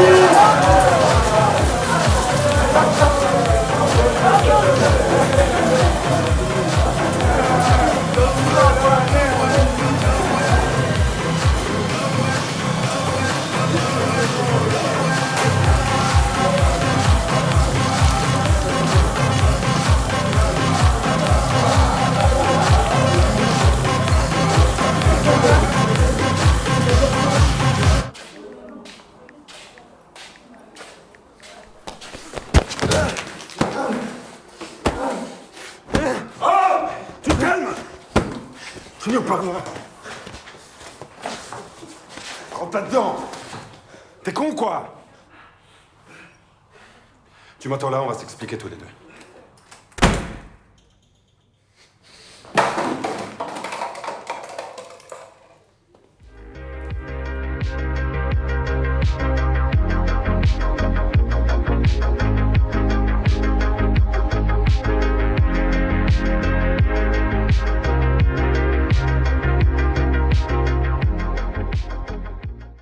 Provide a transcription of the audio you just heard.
Tu Junior, par là. Rentre dedans T'es con, quoi? Tu m'attends là, on va s'expliquer tous les deux.